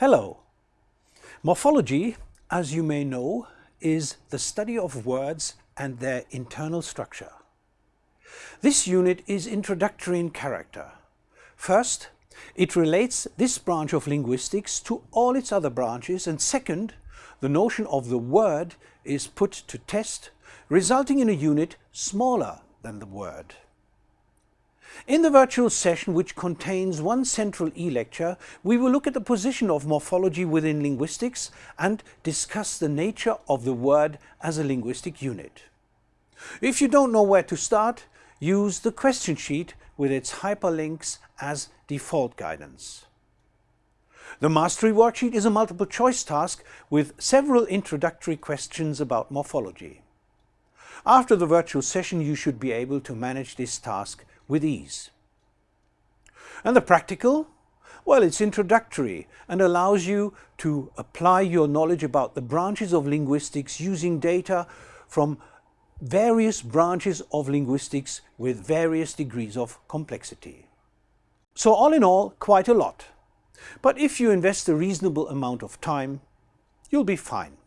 Hello. Morphology, as you may know, is the study of words and their internal structure. This unit is introductory in character. First, it relates this branch of linguistics to all its other branches and second, the notion of the word is put to test, resulting in a unit smaller than the word. In the virtual session, which contains one central e-lecture, we will look at the position of morphology within linguistics and discuss the nature of the word as a linguistic unit. If you don't know where to start, use the question sheet with its hyperlinks as default guidance. The Mastery Worksheet is a multiple choice task with several introductory questions about morphology. After the virtual session you should be able to manage this task with ease. And the practical? Well, it's introductory and allows you to apply your knowledge about the branches of linguistics using data from various branches of linguistics with various degrees of complexity. So all in all, quite a lot. But if you invest a reasonable amount of time, you'll be fine.